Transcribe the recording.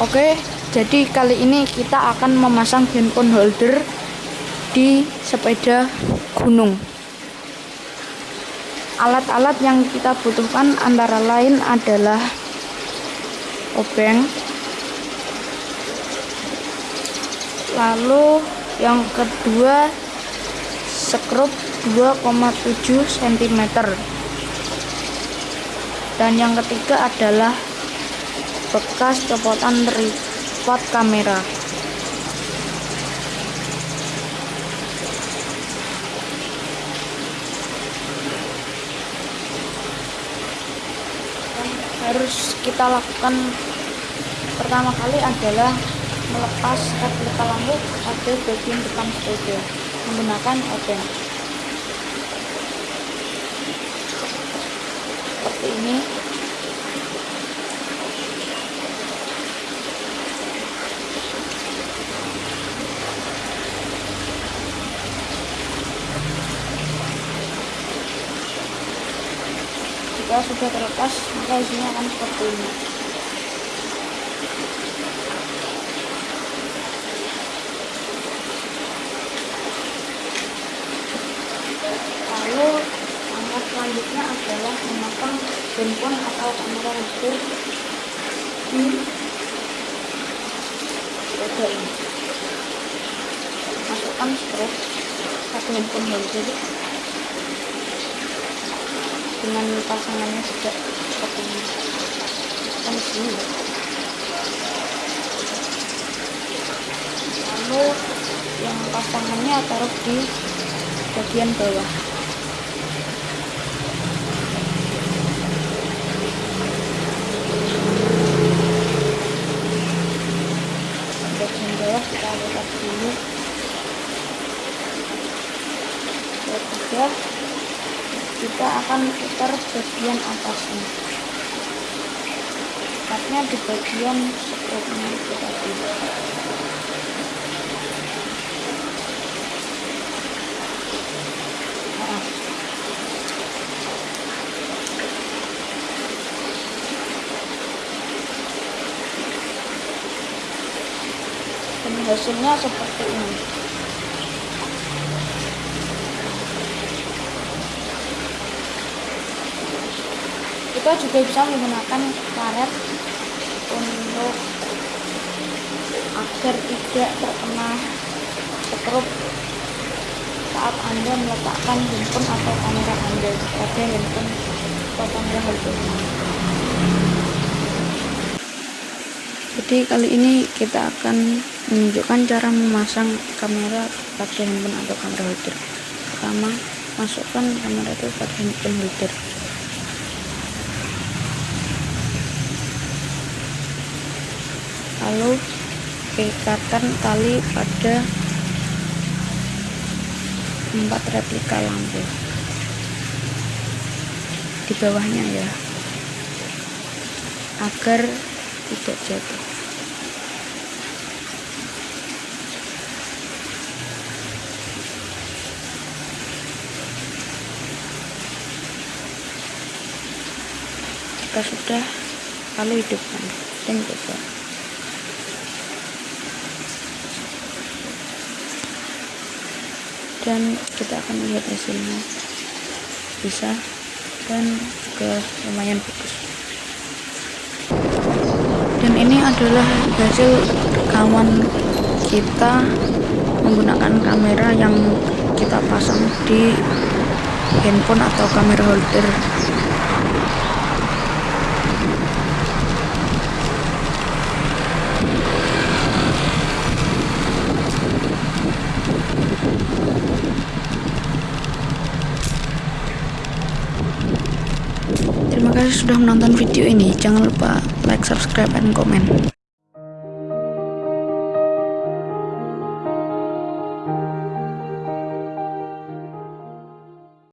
Oke, jadi kali ini kita akan memasang handphone holder di sepeda gunung. Alat-alat yang kita butuhkan antara lain adalah obeng, lalu yang kedua skrup 2,7 cm dan yang ketiga adalah bekas copotan tripod kamera. Harus kita lakukan pertama kali adalah melepas replika lampu pada bagian depan sepeda menggunakan obeng seperti ini jika sudah terlepas maka isinya akan seperti ini. Lalu langkah selanjutnya adalah memasang handphone atau kamera holder di sepeda ini. Masukkan strap satu handphone holder dengan pasangannya seperti ini kan sini lalu yang pasangannya taruh di bagian bawah. Bagian bawah kita letak dulu. Ketiga kita akan putar bagian atasnya. Tepatnya di bagian sekrupnya itu tadi. Nah, hasilnya seperti ini kita juga bisa menggunakan karet untuk agar tidak terkena sekrup saat anda meletakkan handphone atau kamera anda. Pada handphone atau kamera holder jadi kali ini kita akan menunjukkan cara memasang kamera pada handphone atau kamera holder. Pertama masukkan kamera itu pada handphone holder lalu ikatkan tali pada empat replika lampu. Di bawahnya ya. Agar tidak jatuh. Jika sudah lalu hidupkan. Dan coba dan kita akan lihat hasilnya. Bisa dan juga lumayan bagus. Dan ini adalah hasil rekaman kita menggunakan kamera yang kita pasang di handphone atau kamera holder sudah menonton video ini. Jangan lupa like, subscribe, dan komen.